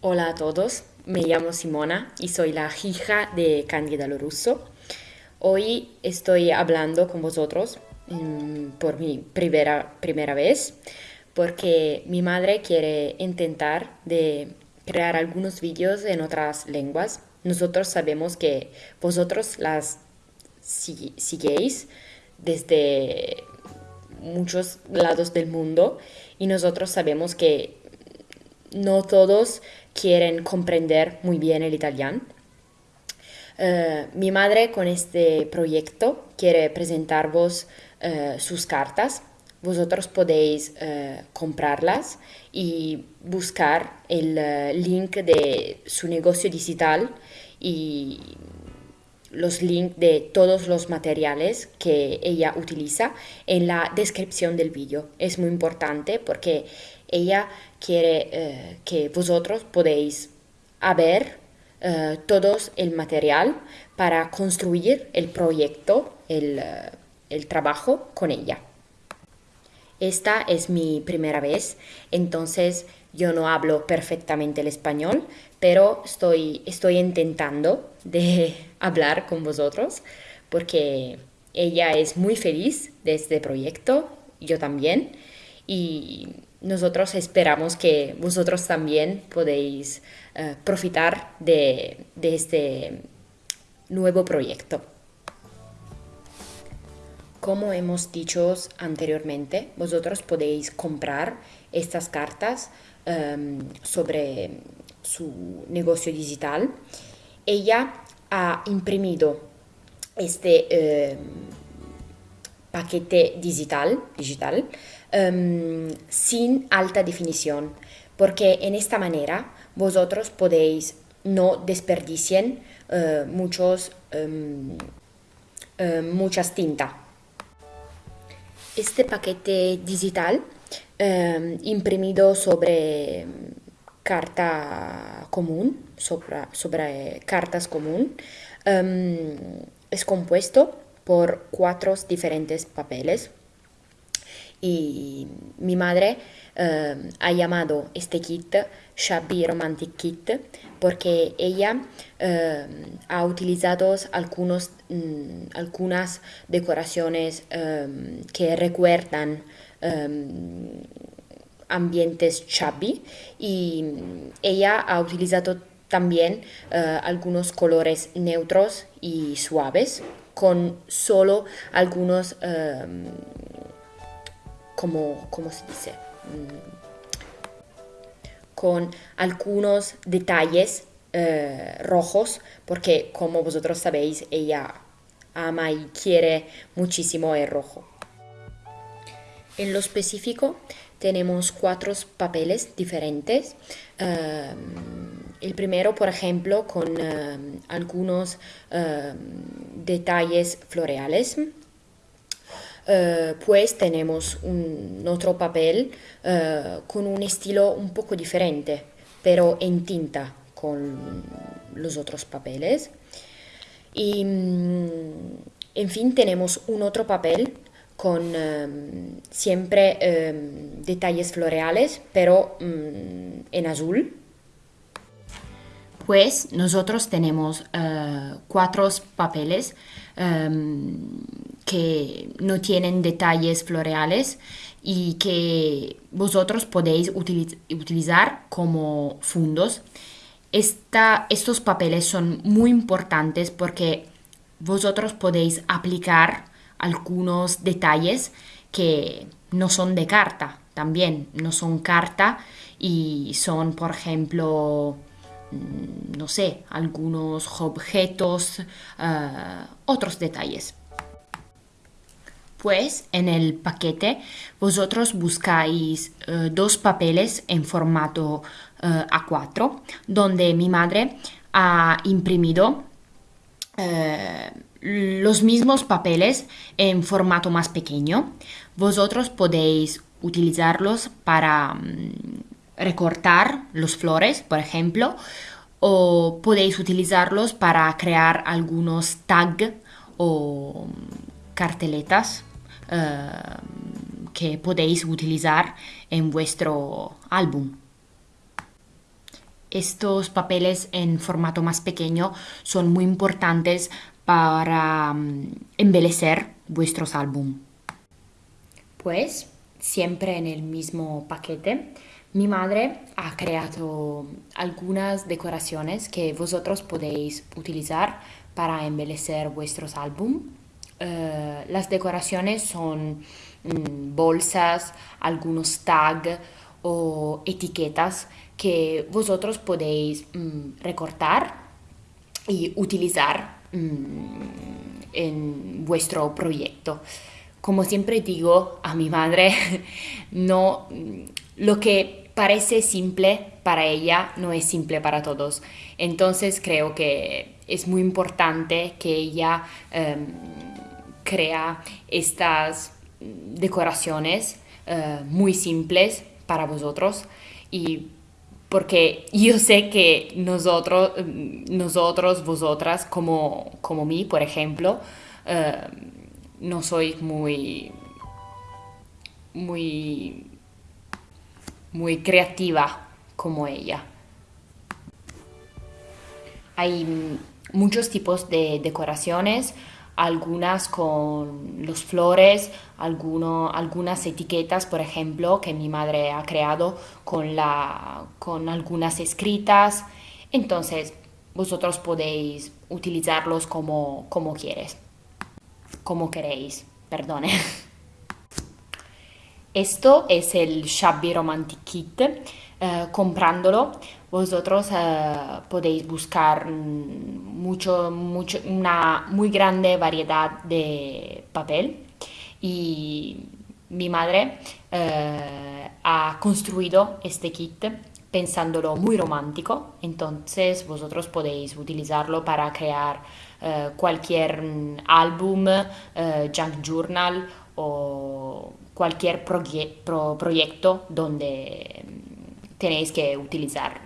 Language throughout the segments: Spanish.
Hola a todos, me llamo Simona y soy la hija de Candida Lorusso. Hoy estoy hablando con vosotros mm, por mi primera, primera vez porque mi madre quiere intentar de crear algunos vídeos en otras lenguas. Nosotros sabemos que vosotros las siguéis desde muchos lados del mundo y nosotros sabemos que no todos quieren comprender muy bien el italiano. Eh, mi madre con este proyecto quiere presentaros eh, sus cartas. Vosotros podéis eh, comprarlas y buscar el link de su negocio digital y los links de todos los materiales que ella utiliza en la descripción del vídeo. Es muy importante porque ella quiere eh, que vosotros podéis ver eh, todo el material para construir el proyecto, el, eh, el trabajo con ella. Esta es mi primera vez, entonces yo no hablo perfectamente el español, pero estoy, estoy intentando de hablar con vosotros porque ella es muy feliz de este proyecto, yo también, y nosotros esperamos que vosotros también podéis uh, profitar de, este nuevo proyecto. Como hemos dicho anteriormente, vosotros podéis comprar estas cartas um, sobre su negocio digital. Ella ha imprimido este um, paquete digital, digital um, sin alta definición, porque en esta manera vosotros podéis no desperdicien uh, muchos, um, uh, muchas tinta. Este paquete digital imprimido sobre carta común, sobre cartas común, es compuesto por cuatro diferentes papeles y mi madre eh, ha llamado este kit Shabby Romantic Kit porque ella eh, ha utilizado algunos, mm, algunas decoraciones eh, que recuerdan ambientes shabby y ella ha utilizado también algunos colores neutros y suaves con solo algunos como, ¿cómo se dice? Mm, con algunos detalles eh, rojos, porque como vosotros sabéis, ella ama y quiere muchísimo el rojo. En lo específico tenemos cuatro papeles diferentes. Eh, el primero, por ejemplo, con eh, algunos detalles floreales eh, pues tenemos un otro papel uh, con un estilo un poco diferente, pero en tinta con los otros papeles. Y mm, en fin, tenemos un otro papel con um, siempre um, detalles floreales, pero um, en azul. Pues nosotros tenemos uh, cuatro papeles que no tienen detalles floreales y que vosotros podéis utilizar como fundos. estos papeles son muy importantes porque vosotros podéis aplicar algunos detalles que no son de carta también, no son carta y son, por ejemplo, no sé, algunos objetos, ah, otros detalles. Pues en el paquete vosotros buscáis eh, dos papeles en formato eh, A4 donde mi madre ha imprimido eh, los mismos papeles en formato más pequeño. Vosotros podéis utilizarlos para mm, recortar los flores, por ejemplo, o podéis utilizarlos para crear algunos tags o carteletas Ehm, que podéis utilizar en vuestro álbum. estos papeles en formato más pequeño son muy importantes para um, vuestros álbumes. Pues siempre en el mismo paquete, mi madre ha creado algunas decoraciones que vosotros podéis utilizar para embellecer vuestros álbumes. Eh, las decoraciones son mm, bolsas, algunos tags o etiquetas que vosotros podéis mm, recortar y utilizar mm, en vuestro proyecto. Como siempre digo a mi madre, no lo que parece simple para ella no es simple para todos. Entonces creo que es muy importante que ella em, crea estas decoraciones eh, muy simples para vosotros y porque yo sé que nosotros, nosotros vosotras, como, como mí, por ejemplo, eh, no sois muy, muy, muy creativa como ella. Hay muchos tipos de decoraciones, algunas con los flores, algunas etiquetas, por ejemplo, que mi madre ha creado con, la, con algunas escritas. Entonces, vosotros podéis utilizarlos como, como quieres, como queréis, perdone. Esto es el Shabby Romantic Kit. Eh, comprándolo, vosotros eh, podéis buscar mm, mucho, mucho, una muy grande variedad de papel y mi madre eh, ha construido este kit pensándolo muy romántico, entonces vosotros podéis utilizarlo para crear cualquier mm, álbum, junk journal o cualquier proyecto donde mm, tenéis que utilizar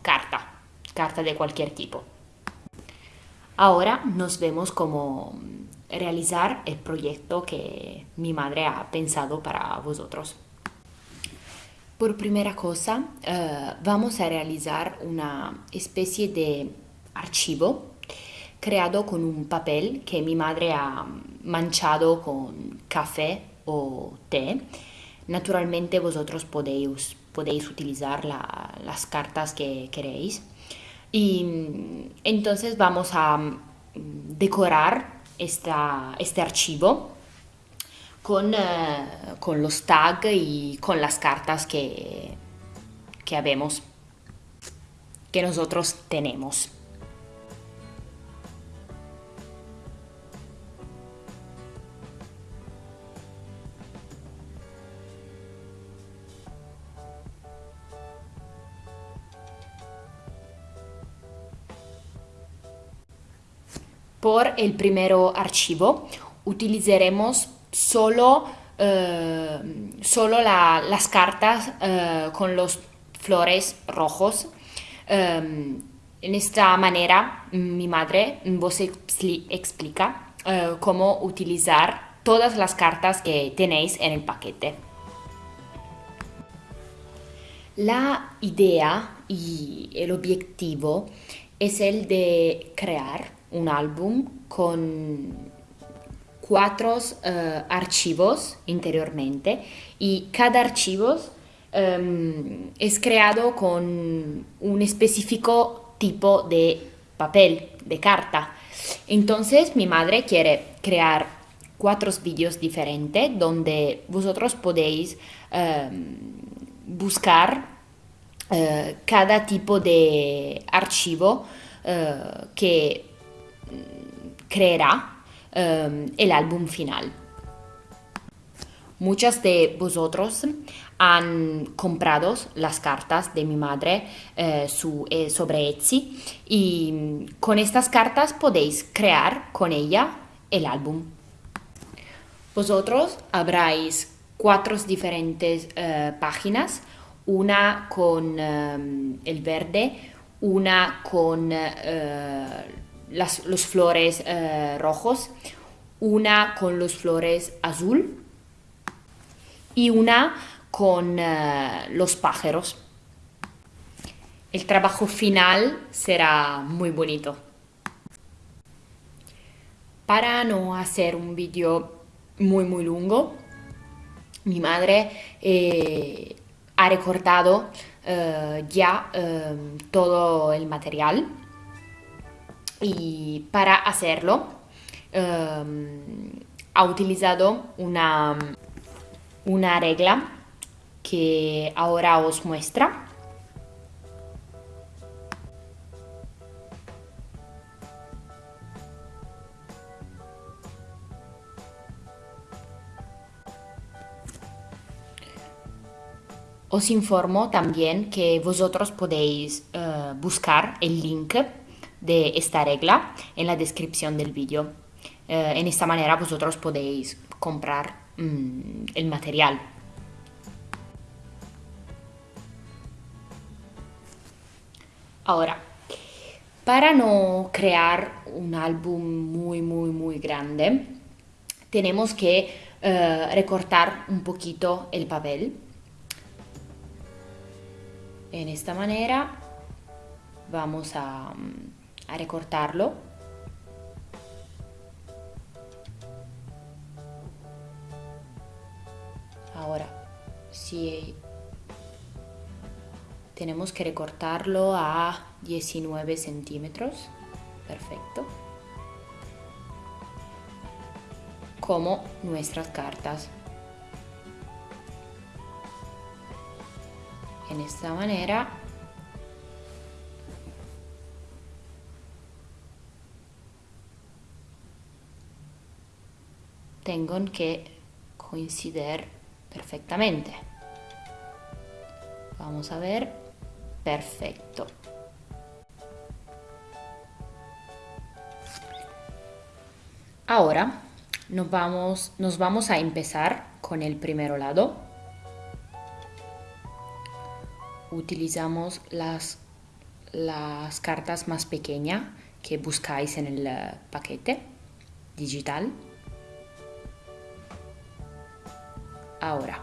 carta, carta de cualquier tipo. Ahora nos vemos cómo realizar el proyecto que mi madre ha pensado para vosotros. Por primera cosa, eh, vamos a realizar una especie de archivo creado con un papel que mi madre ha manchado con café o té. Naturalmente vosotros podéis, podéis utilizar las cartas que queréis. Y entonces vamos a mm, decorar esta, este archivo con, eh, con, los tags y con las cartas que, que que nosotros tenemos. Por el primer archivo utilizaremos solo, eh, solo las cartas eh, con los flores rojos. Eh, en esta manera mi madre vos explica cómo utilizar todas las cartas que tenéis en el paquete. La idea y el objetivo es el de crear un álbum con cuatro uh, archivos interiormente y cada archivo um, es creado con un específico tipo de papel, de carta. Entonces mi madre quiere crear cuatro vídeos diferentes donde vosotros podéis um, buscar uh, cada tipo de archivo uh, que creerá um, el álbum final. Muchas de vosotros han comprado las cartas de mi madre eh, su, eh, sobre Etsy y con estas cartas podéis crear con ella el álbum. Vosotros habráis cuatro diferentes eh, páginas, una con el verde, una con los flores eh, rojos, una con los flores azul y una con eh, los pájaros. el trabajo final será muy bonito. Para no hacer un vídeo muy muy largo, mi madre eh, ha recortado ya todo el material y para hacerlo ha utilizado una, una regla que ahora os muestra. Os informo también que vosotros podéis uh, buscar el link de esta regla en la descripción del vídeo. Uh, en esta manera vosotros podéis comprar um, el material. Ahora, para no crear un álbum muy, muy, muy grande, tenemos que uh, recortar un poquito el papel en esta manera vamos a, a recortarlo ahora si tenemos que recortarlo a 19 centímetros perfecto. Como nuestras cartas. En esta manera tengo que coincidir perfectamente. Vamos a ver. Perfecto. Ahora nos vamos, nos vamos a empezar con el primer lado. Utilizamos las, las cartas más pequeñas que buscáis en el eh, paquete digital. Ahora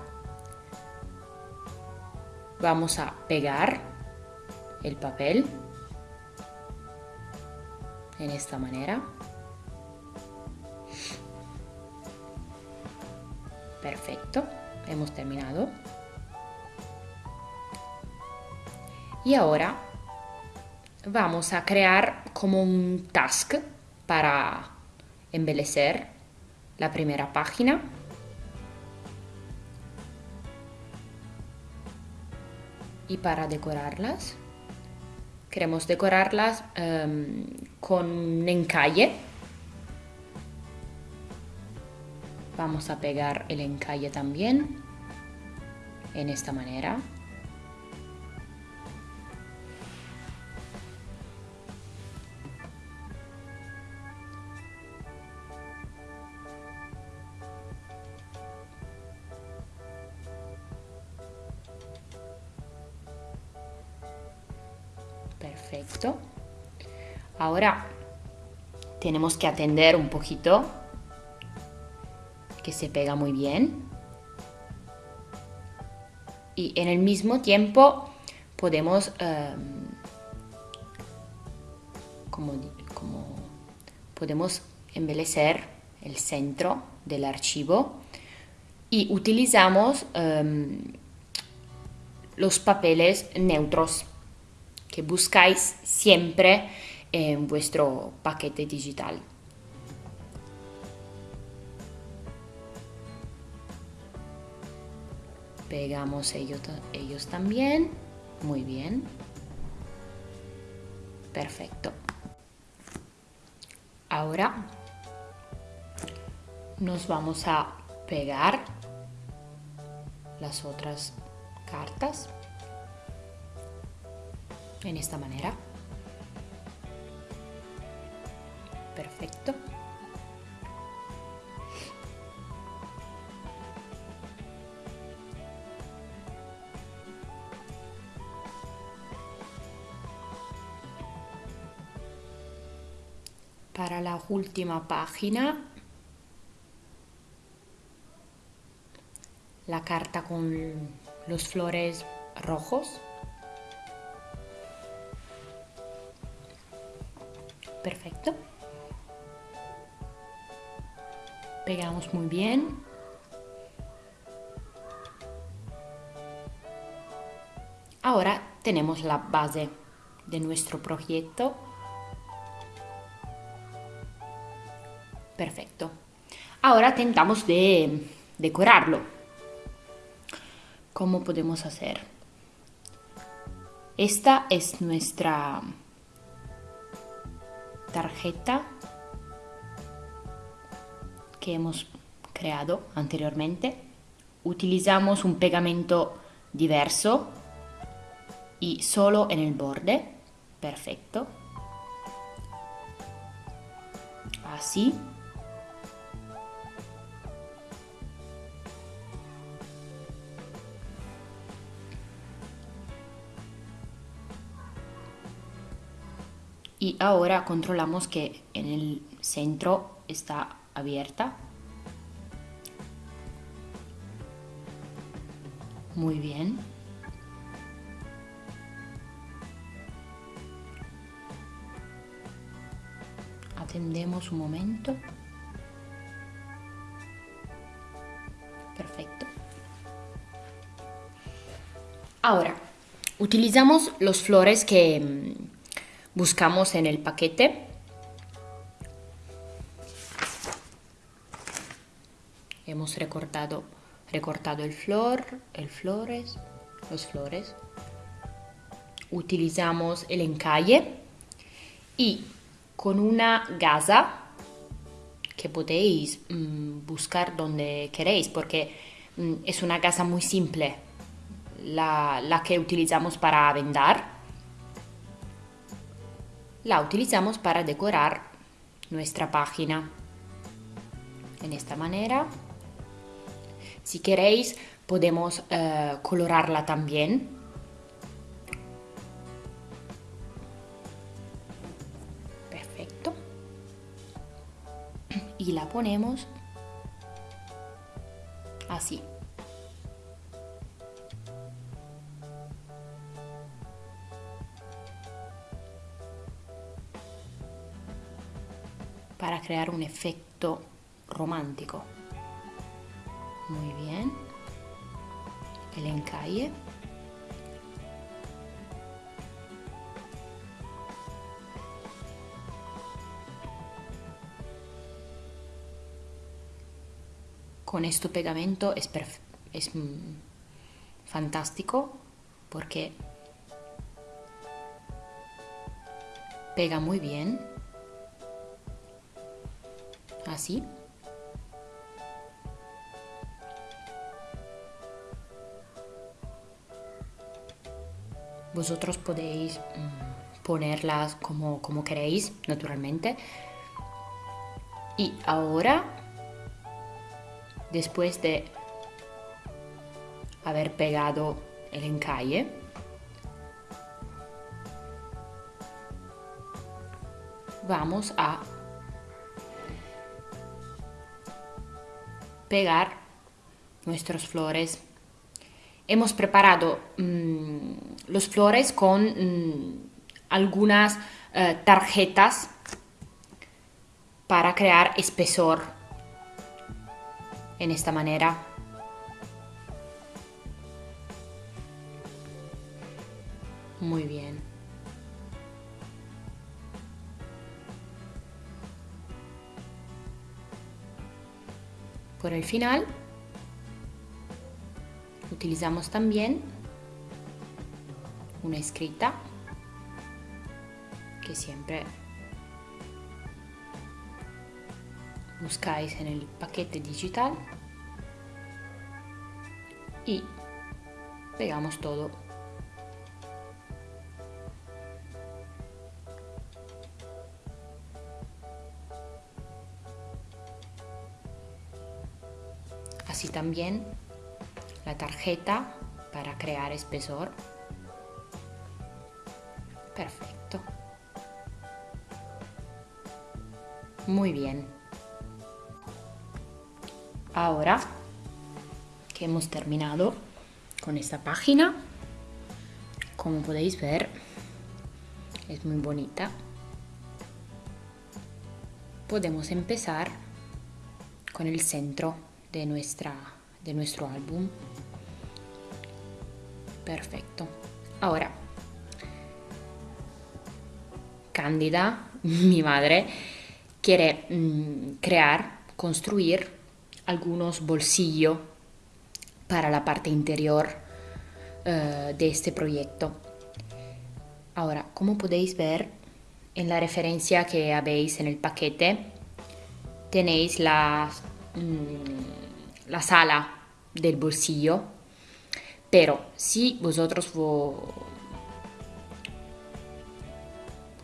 vamos a pegar el papel en esta manera. Perfecto, hemos terminado. Y ahora vamos a crear como un task para embellecer la primera página. Y para decorarlas, queremos decorarlas um, con un encalle. Vamos a pegar el encalle también en esta manera. Ahora tenemos que atender un poquito que se pega muy bien. Y en el mismo tiempo podemos em, como, podemos embellecer el centro del archivo y utilizamos em, los papeles neutros que buscáis siempre en vuestro paquete digital. Pegamos ellos, ellos también. Muy bien. Perfecto. Ahora nos vamos a pegar las otras cartas en esta manera. Perfecto. Para la última página, la carta con los flores rojos Perfecto. Pegamos muy bien. Ahora tenemos la base de nuestro proyecto. Perfecto. Ahora tentamos de decorarlo. ¿Cómo podemos hacer? Esta es nuestra tarjeta que hemos creado anteriormente. Utilizamos un pegamento diverso y solo en el borde. Perfecto. Así. Y ahora controlamos que en el centro está abierta. Muy bien. Atendemos un momento. Perfecto. Ahora, utilizamos los flores que mm, buscamos en el paquete. Hemos recortado, recortado el flor, el flores, los flores. Utilizamos el encalle y con una gasa que podéis mm, buscar donde queréis porque mm, es una gasa muy simple la, la que utilizamos para vendar la utilizamos para decorar nuestra página. En esta manera. Si queréis, podemos eh, colorarla también. Perfecto. Y la ponemos así. para crear un efecto romántico. Muy bien. El encalle. Con este pegamento es, es fantástico porque pega muy bien así. Vosotros podéis mm, ponerlas como, como queréis, naturalmente. Y ahora, después de haber pegado el encalle, vamos a pegar nuestros flores. Hemos preparado mm, los flores con mm, algunas eh, tarjetas para crear espesor en esta manera. Muy bien. Por el final utilizamos también una escrita que siempre buscáis en el paquete digital y pegamos todo. Así también tarjeta para crear espesor. Perfecto. Muy bien. Ahora que hemos terminado con esta página, como podéis ver, es muy bonita. podemos empezar con el centro de, nuestra, de nuestro álbum. Perfecto. Ahora, Cándida, mi madre, quiere mm, crear, construir algunos bolsillos para la parte interior eh, de este proyecto. Ahora, como podéis ver en la referencia que habéis en el paquete, tenéis la, mm, la sala del bolsillo, pero si vosotros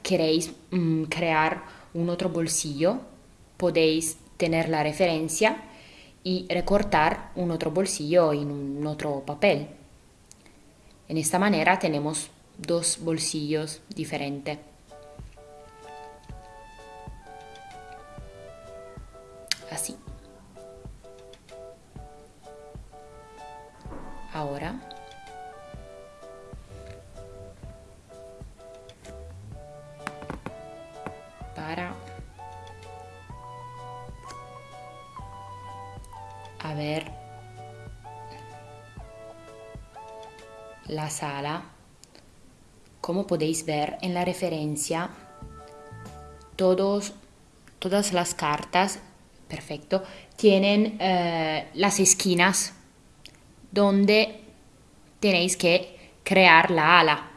queréis mm, crear un otro bolsillo, podéis tener la referencia y recortar un otro bolsillo en un otro papel. En esta manera tenemos dos bolsillos diferentes. Podéis ver en la referencia, todos, todas las cartas, perfecto, tienen eh, las esquinas donde tenéis que crear la ala.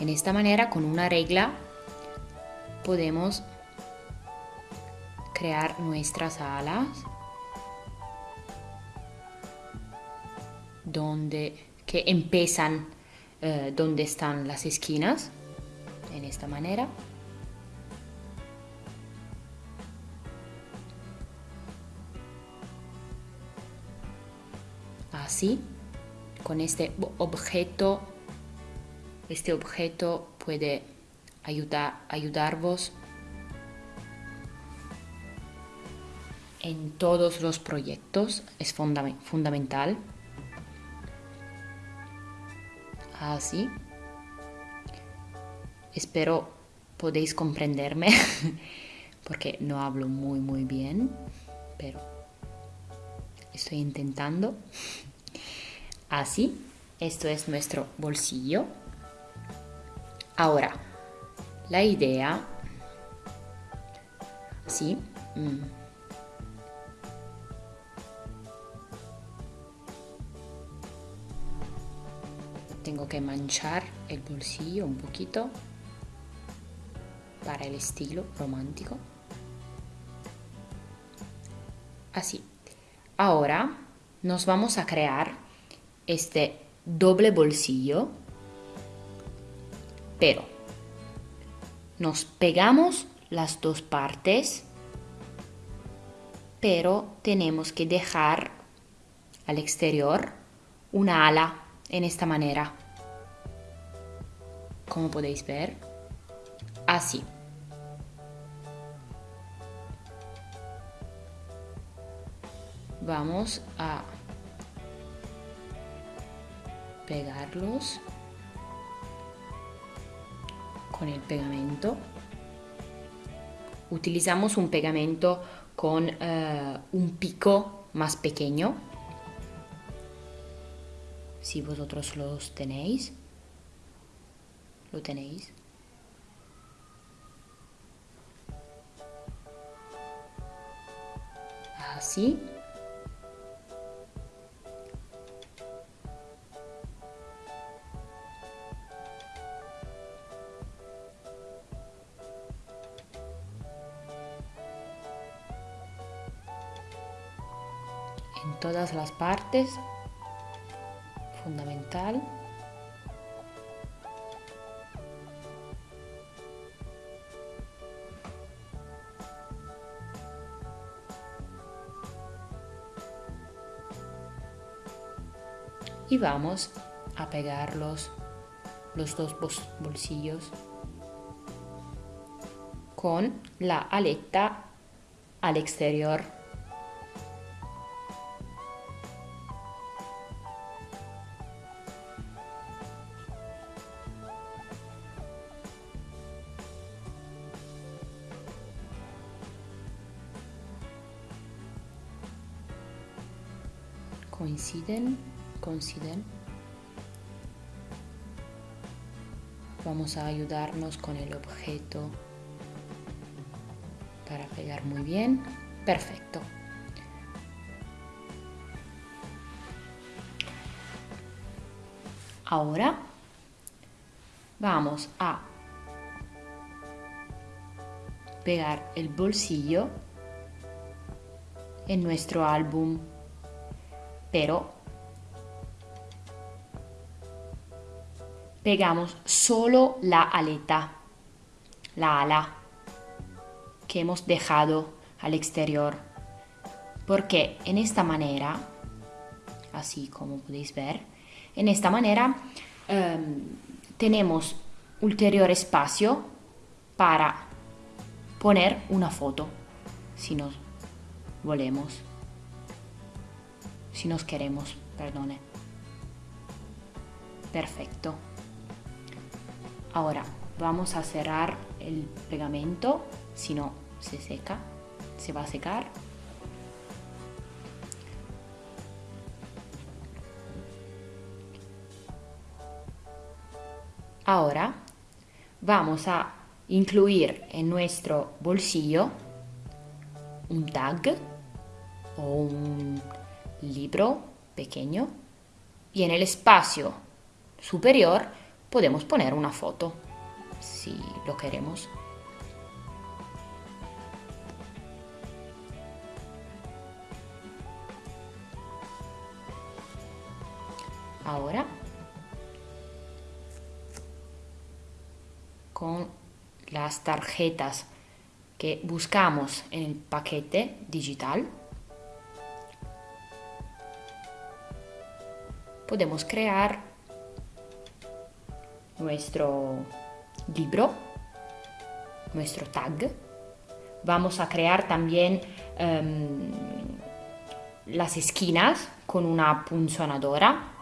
En esta manera, con una regla, podemos crear nuestras alas donde que empiezan eh, donde están las esquinas, en esta manera. Así, con este objeto, este objeto puede ayudar, ayudarvos en todos los proyectos, es fundamental. Así. Espero podéis comprenderme porque no hablo muy muy bien, pero estoy intentando. Así, esto es nuestro bolsillo. Ahora, la idea, sí, mm, tengo que manchar el bolsillo un poquito para el estilo romántico. Así. Ahora nos vamos a crear este doble bolsillo, pero nos pegamos las dos partes, pero tenemos que dejar al exterior una ala en esta manera. Como podéis ver, así. Vamos a pegarlos con el pegamento. Utilizamos un pegamento con eh, un pico más pequeño si vosotros los tenéis. Lo tenéis. Así. en todas las partes Y vamos a pegar los, los dos bolsillos con la aleta al exterior A ayudarnos con el objeto para pegar muy bien. Perfecto. Ahora vamos a pegar el bolsillo en nuestro álbum, pero pegamos solo la aleta, la ala que hemos dejado al exterior, porque en esta manera, así como podéis ver, en esta manera um, tenemos ulterior espacio para poner una foto, si nos volemos, si nos queremos, perdone. Perfecto. Ahora vamos a cerrar el pegamento, si no se seca, se va a secar. Ahora vamos a incluir en nuestro bolsillo un tag o un libro pequeño. Y en el espacio superior podemos poner una foto si lo queremos. Ahora con las tarjetas que buscamos en el paquete digital, podemos crear nuestro libro, nuestro tag. Vamos a crear también um, las esquinas con una punzonadora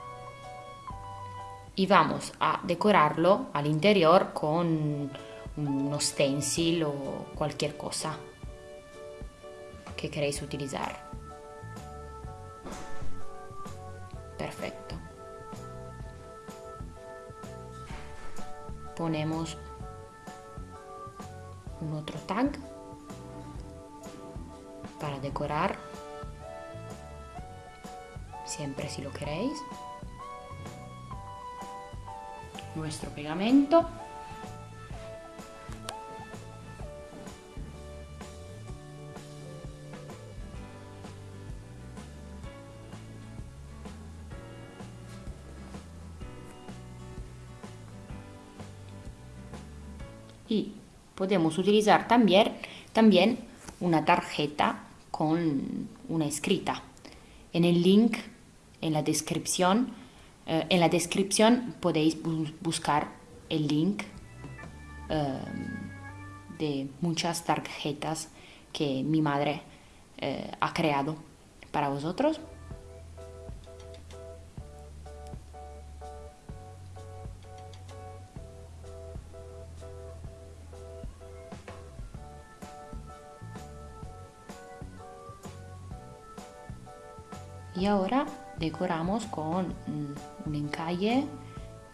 y vamos a decorarlo al interior con uno stencil o cualquier cosa que queréis utilizar. Ponemos un otro tag para decorar, siempre si lo queréis. Nuestro pegamento. Podemos utilizar también, también una tarjeta con una escrita. En el link, en la descripción, eh, en la descripción podéis buscar el link eh, de muchas tarjetas que mi madre eh, ha creado para vosotros. Ahora decoramos con un encalle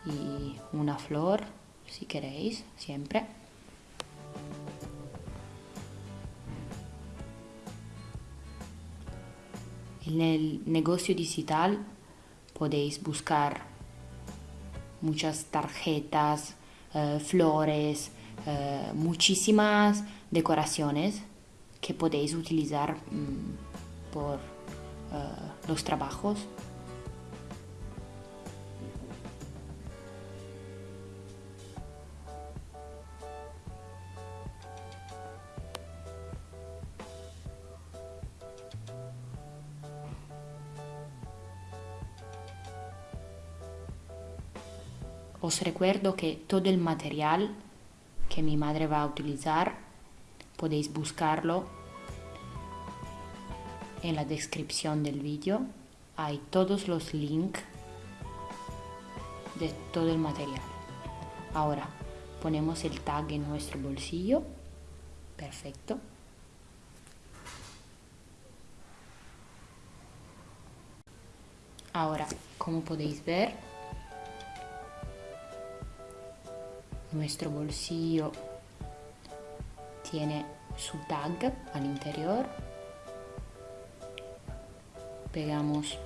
y una flor si queréis siempre. En el negocio digital podéis buscar muchas tarjetas eh, flores eh, muchísimas decoraciones que podéis utilizar mm, por eh, los trabajos. Os recuerdo que todo el material que mi madre va a utilizar podéis buscarlo en la descripción del vídeo hay todos los links de todo el material. Ahora ponemos el tag en nuestro bolsillo. Perfecto. Ahora, como podéis ver, nuestro bolsillo tiene su tag al interior. Pegamos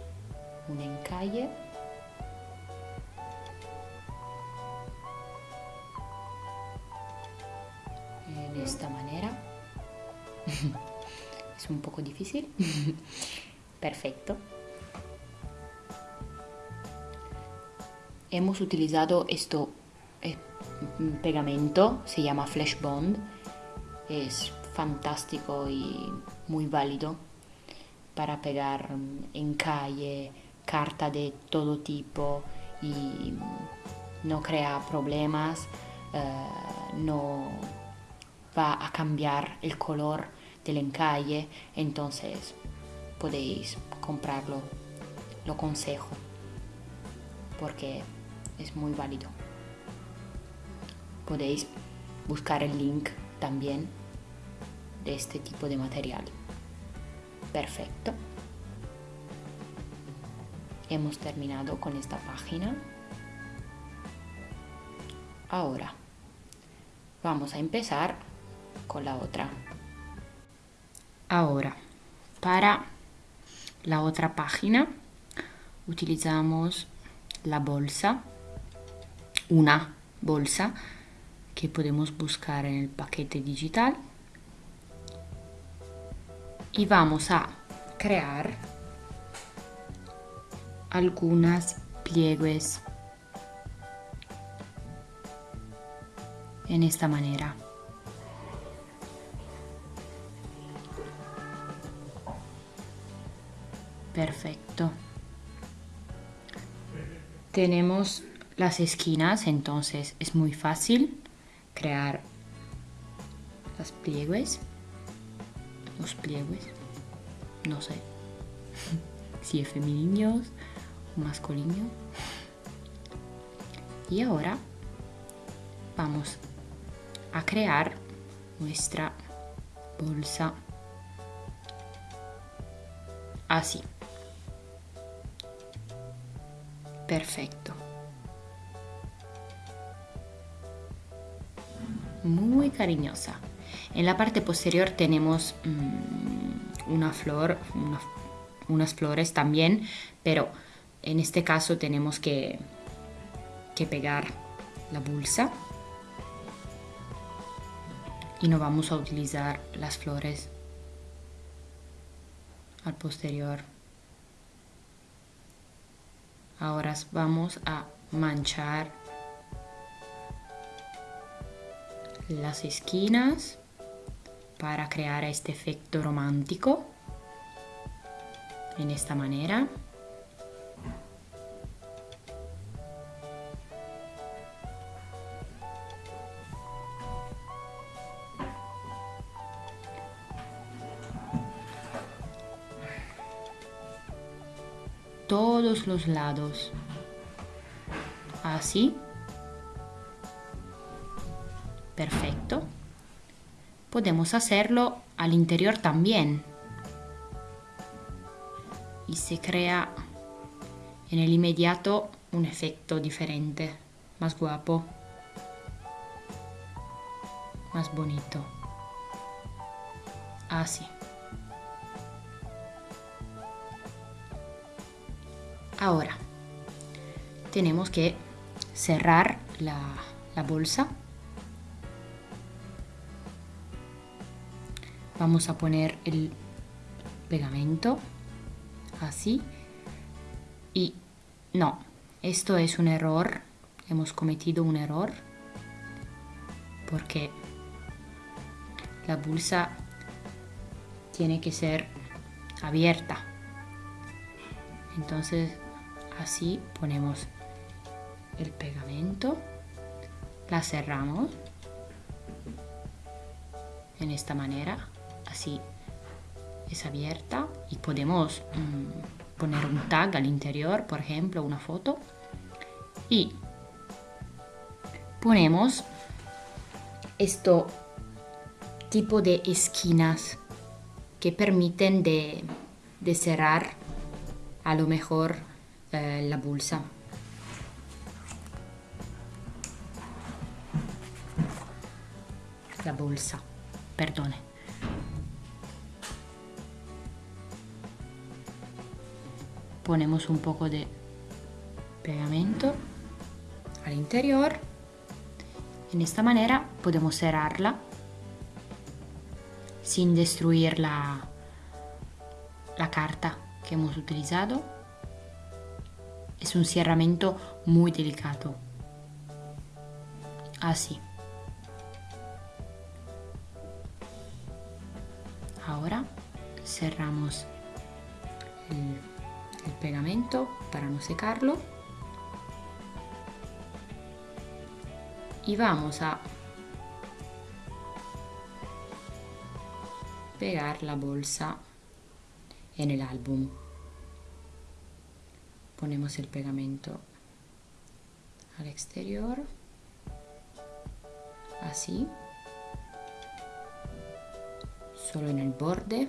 un encalle. De esta manera. es un poco difícil. Perfecto. Hemos utilizado esto eh, pegamento, se llama Flash Bond. Es fantástico y muy válido para pegar en calle, carta de todo tipo y no crea problemas, eh, no va a cambiar el color del encalle, entonces podéis comprarlo, lo aconsejo, porque es muy válido. Podéis buscar el link también de este tipo de material. Perfecto. Hemos terminado con esta página. Ahora vamos a empezar con la otra. Ahora, para la otra página utilizamos la bolsa, una bolsa que podemos buscar en el paquete digital y vamos a crear algunas pliegues en esta manera. Perfecto. Tenemos las esquinas, entonces es muy fácil crear las pliegues. Los pliegues. No sé si es femeninos masculino. Y ahora vamos a crear nuestra bolsa así. Perfecto. Muy cariñosa. En la parte posterior tenemos mm, una flor, unas flores también, pero en este caso tenemos que, que pegar la bolsa y no vamos a utilizar las flores al posterior. Ahora vamos a manchar las esquinas para crear este efecto romántico en esta manera. todos los lados. Así. Perfecto. Podemos hacerlo al interior también. Y se crea en el inmediato un efecto diferente, más guapo, más bonito. Así. Ahora, tenemos que cerrar la, bolsa. Vamos a poner el pegamento así. Y no, esto es un error. Hemos cometido un error. Porque la bolsa tiene que ser abierta. Entonces así ponemos el pegamento la cerramos en esta manera así es abierta y podemos mm, poner un tag al interior por ejemplo una foto y ponemos esto tipo de esquinas que permiten de, cerrar a lo mejor eh, la bolsa. La bolsa, perdone. Ponemos un poco de pegamento al interior. En esta manera podemos cerrarla sin destruir la, carta que hemos utilizado. Es un cerramiento muy delicado. Así. Ahora cerramos pegamento para no secarlo. y vamos a pegar la bolsa en el álbum ponemos el pegamento al exterior así solo en el borde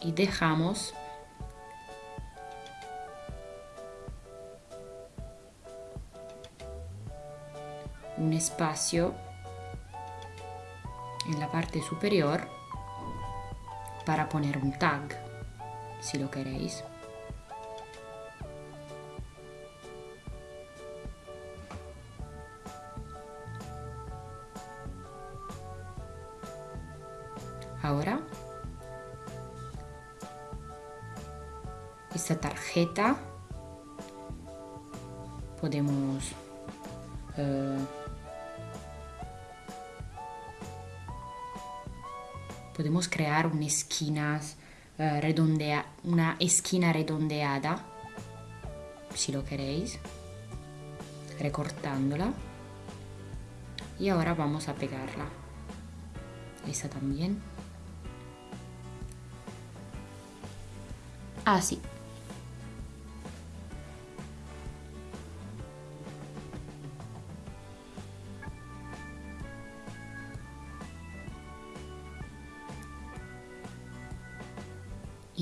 y dejamos un espacio en la parte superior para poner un tag si lo queréis. Ahora esta tarjeta podemos eh, crear una esquina uh, redondea, una esquina redondeada, si lo queréis, recortándola. Y ahora vamos a pegarla. Esa también. Así. Ah,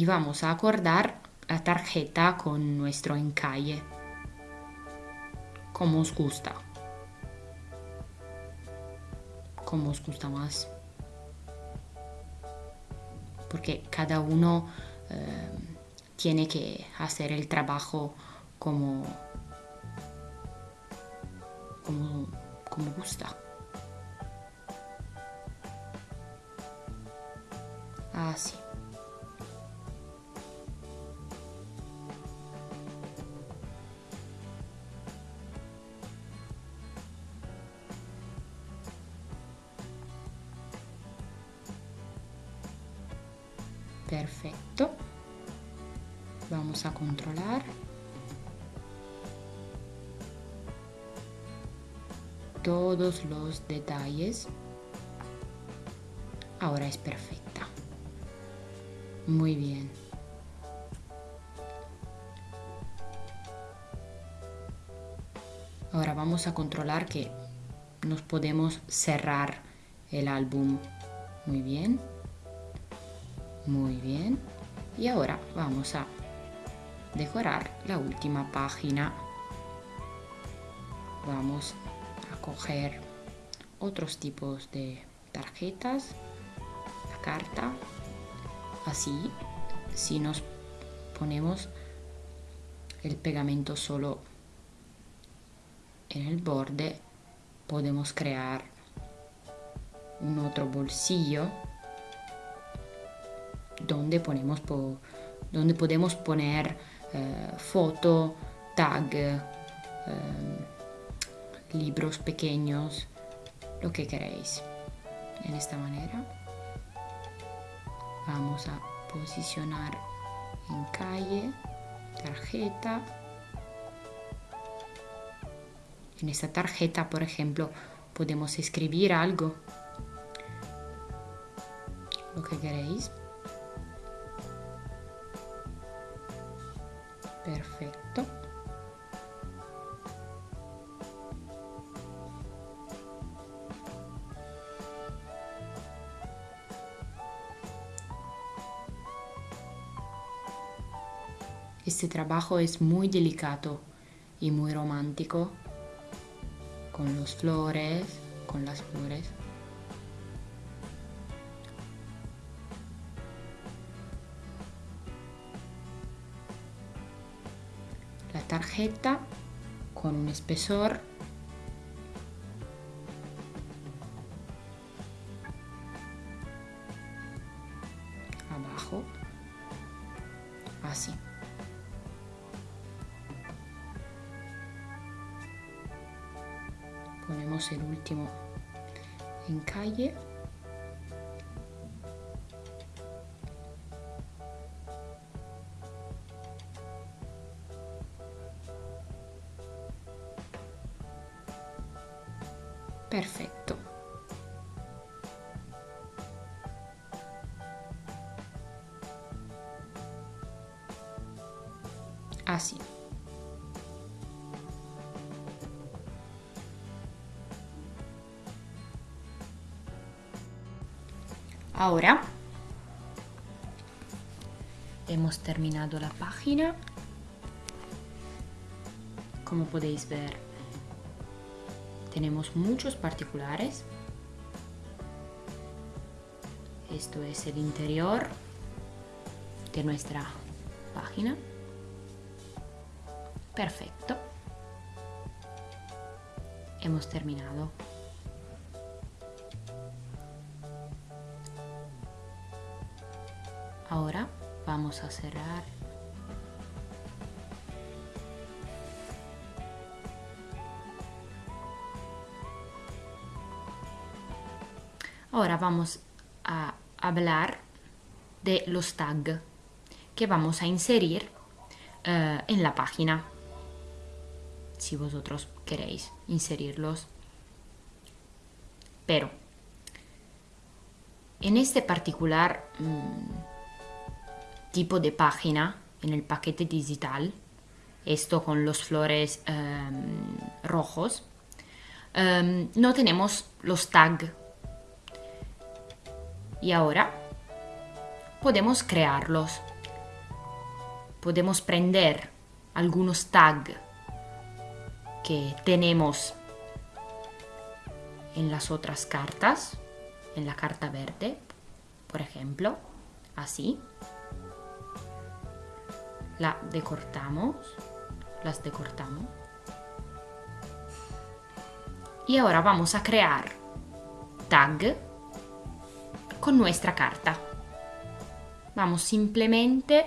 y vamos a acordar la tarjeta con nuestro encalle, como os gusta, como os gusta más, porque cada uno eh, tiene que hacer el trabajo como, como, como gusta. Así. Los detalles ahora es perfecta muy bien ahora vamos a controlar que nos podemos cerrar el álbum muy bien muy bien. Y ahora vamos a decorar la última página. Vamos a coger otros tipos de tarjetas, la carta, así, si nos ponemos el pegamento solo en el borde, podemos crear un otro bolsillo donde, ponemos donde podemos poner eh, foto, tag, eh, libros pequeños, lo que queréis. En esta manera vamos a posicionar en calle, tarjeta. En esta tarjeta, por ejemplo, podemos escribir algo, lo que queréis. Trabajo es muy delicado y muy romántico con los flores, con las flores. La tarjeta con un espesor Ahora hemos terminado la página. Como podéis ver, tenemos muchos particulares. Esto es el interior de nuestra página. Perfecto. Hemos terminado. Vamos a cerrar. Ahora vamos a hablar de los tags que vamos a inserir uh, en la página. Si vosotros queréis inserirlos. Pero en este particular mmm, tipo de página en el paquete digital, esto con los flores um, rojos, um, no tenemos los tags. Y ahora podemos crearlos. Podemos prender algunos tags que tenemos en las otras cartas, en la carta verde, por ejemplo, así la decortamos, las decortamos. Y ahora vamos a crear tag con nuestra carta. Vamos simplemente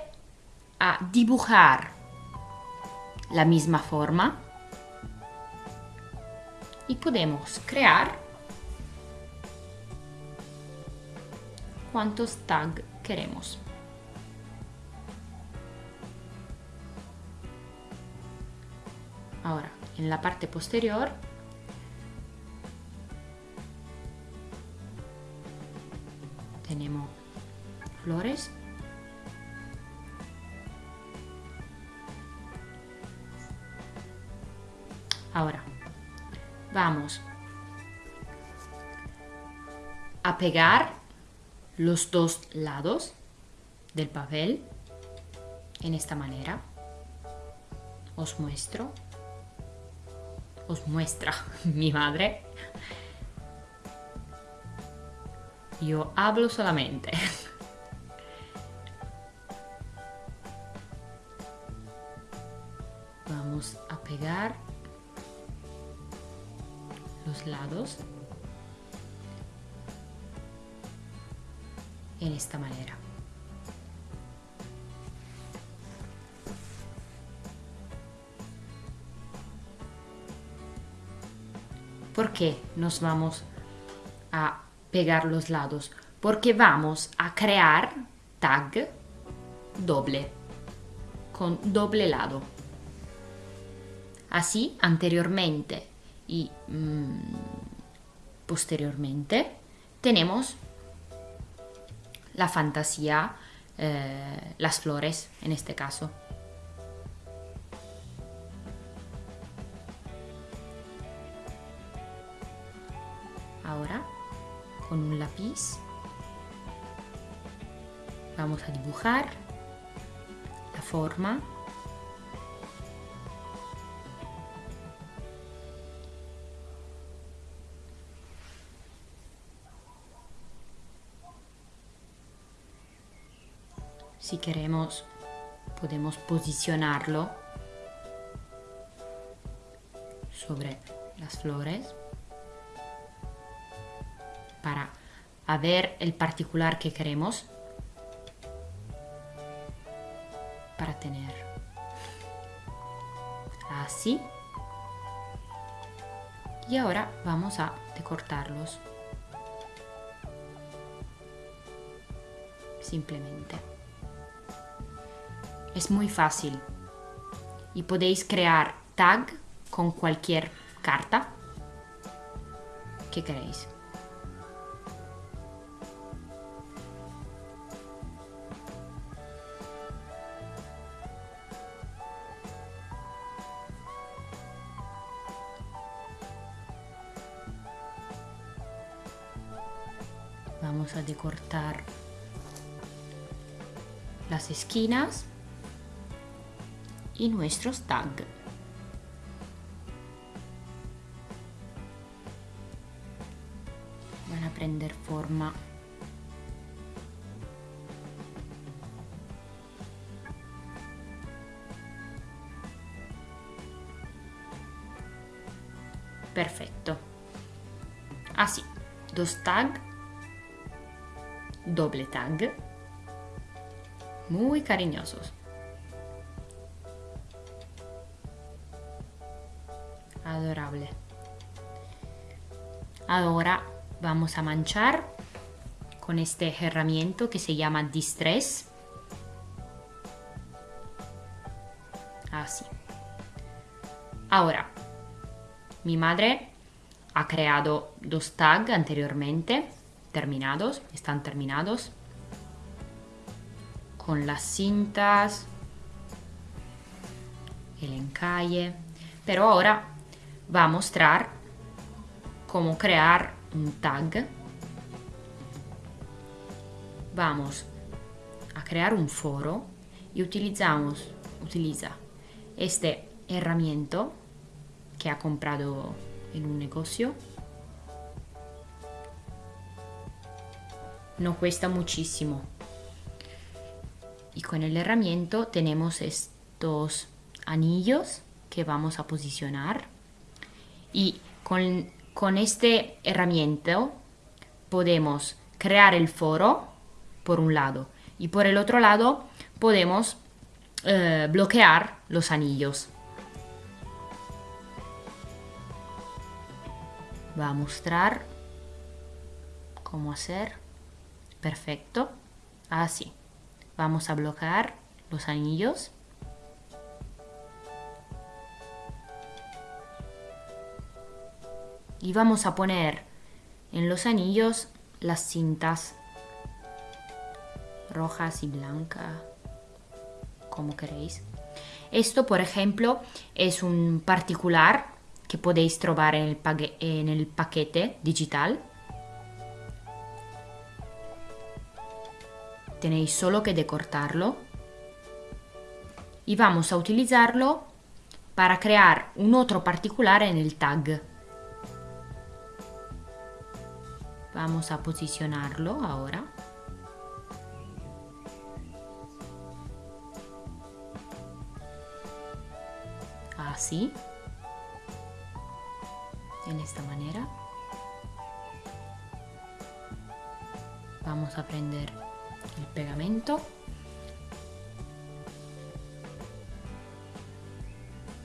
a dibujar la misma forma y podemos crear cuantos tag queremos. Ahora, en la parte posterior tenemos flores Ahora, vamos a pegar los dos lados del papel en esta manera. Os muestro os muestra mi madre. Yo hablo solamente. Vamos a pegar los lados en esta manera. ¿Por qué nos vamos a pegar los lados? Porque vamos a crear tag doble, con doble lado. Así, anteriormente y mmm, posteriormente, tenemos la fantasía, eh, las flores en este caso. Vamos a dibujar la forma. Si queremos, podemos posicionarlo sobre las flores para ver el particular que queremos para tener. Así. Y ahora vamos a decortarlos. Simplemente. Es muy fácil. Y podéis crear tag con cualquier carta que queréis esquinas y nuestros tags. Van a prender forma. Perfecto. Así, dos tags doble tag, muy cariñosos. Adorable. Ahora vamos a manchar con este herramienta que se llama Distress. Así. Ahora, mi madre ha creado dos tags anteriormente terminados, están terminados con las cintas, el encalle, pero ahora va a mostrar cómo crear un tag. Vamos a crear un foro y utilizamos, utiliza este herramienta que ha comprado en un negocio no cuesta muchísimo. Y con el herramienta tenemos estos anillos que vamos a posicionar. Y con, con este herramienta podemos crear el foro por un lado y por el otro lado podemos eh, bloquear los anillos. Va a mostrar cómo hacer. Perfecto. Así. Vamos a bloquear los anillos. Y vamos a poner en los anillos las cintas rojas y blancas, como queréis. Esto, por ejemplo, es un particular que podéis trobar en el, en el paquete digital tenéis solo que decortarlo y vamos a utilizarlo para crear un otro particular en el tag. Vamos a posicionarlo ahora. Así. En esta manera. Vamos a prender el pegamento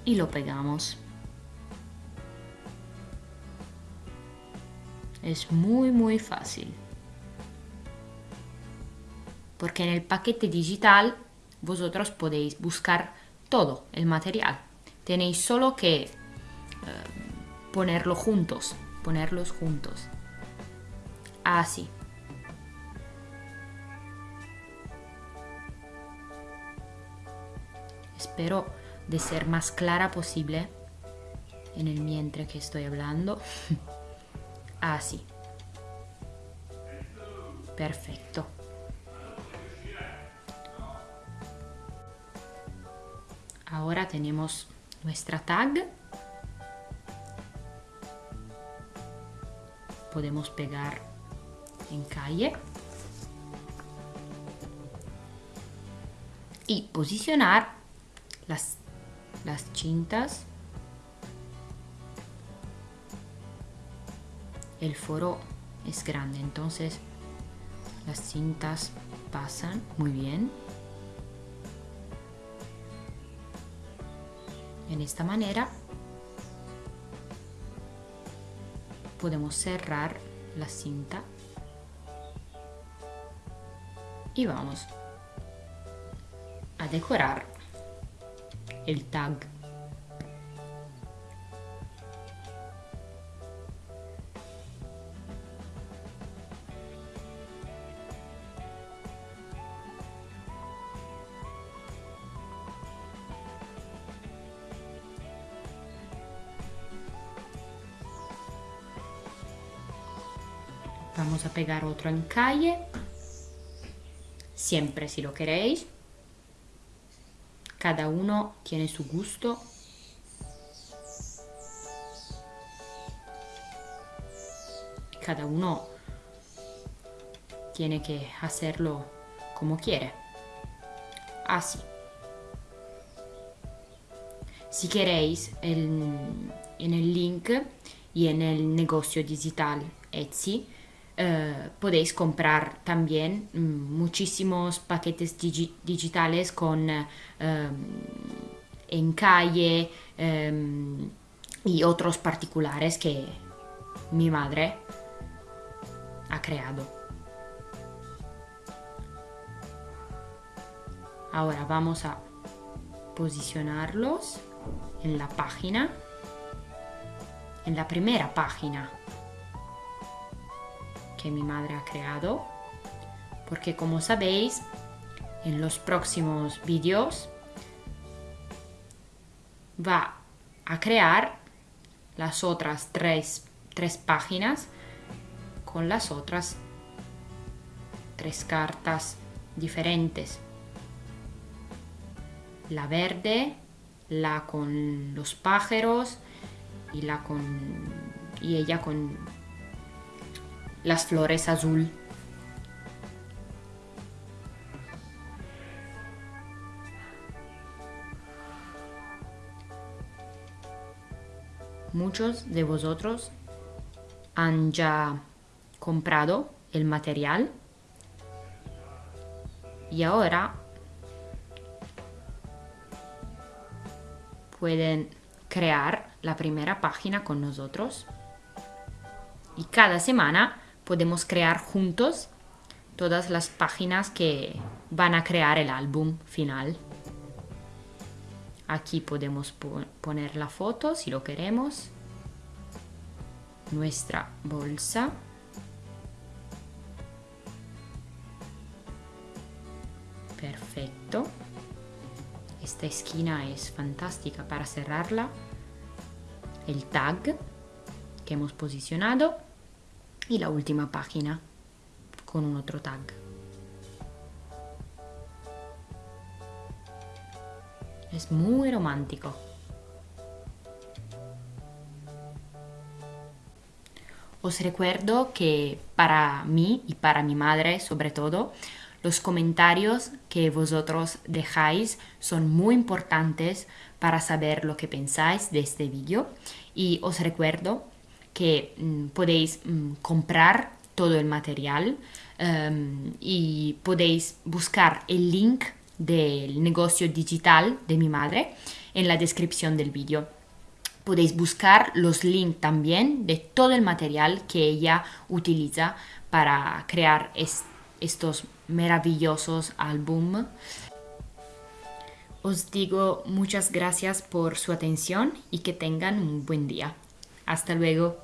y lo pegamos. Es muy muy fácil. Porque en el paquete digital vosotros podéis buscar todo el material. Tenéis solo que eh, ponerlo juntos, ponerlos juntos. Así. Espero de ser más clara posible en el mientras que estoy hablando. Así. Perfecto. Ahora tenemos nuestra tag. Podemos pegar en calle. y posicionar las, las cintas. El foro es grande, entonces las cintas pasan muy bien. En esta manera podemos cerrar la cinta y vamos a decorar el tag Vamos a pegar otro en calle. Siempre si lo queréis. Cada uno tiene su gusto. Cada uno tiene que hacerlo como quiere. Así. Si queréis, en el link y en el negocio digital Etsy, eh, podéis comprar también mm, muchísimos paquetes digitales con eh, en calle em, y otros particulares que mi madre ha creado. Ahora vamos a posicionarlos en la página, en la primera página que mi madre ha creado, porque como sabéis, en los próximos vídeos va a crear las otras tres, tres páginas con las otras tres cartas diferentes. La verde, la con los pájaros y la con y ella con las flores azul. Muchos de vosotros han ya comprado el material y ahora pueden crear la primera página con nosotros y cada semana podemos crear juntos todas las páginas que van a crear el álbum final. Aquí podemos poner la foto si lo queremos. Nuestra bolsa. Perfecto. Esta esquina es fantástica para cerrarla. El tag que hemos posicionado y la última página con un otro tag. Es muy romántico. Os recuerdo que para mí y para mi madre sobre todo, los comentarios que vosotros dejáis son muy importantes para saber lo que pensáis de este vídeo y os recuerdo que mm, podéis mm, comprar todo el material em, y podéis buscar el link del negocio digital de mi madre en la descripción del vídeo. Podéis buscar los links también de todo el material que ella utiliza para crear estos maravillosos álbum. Os digo muchas gracias por su atención y que tengan un buen día. Hasta luego.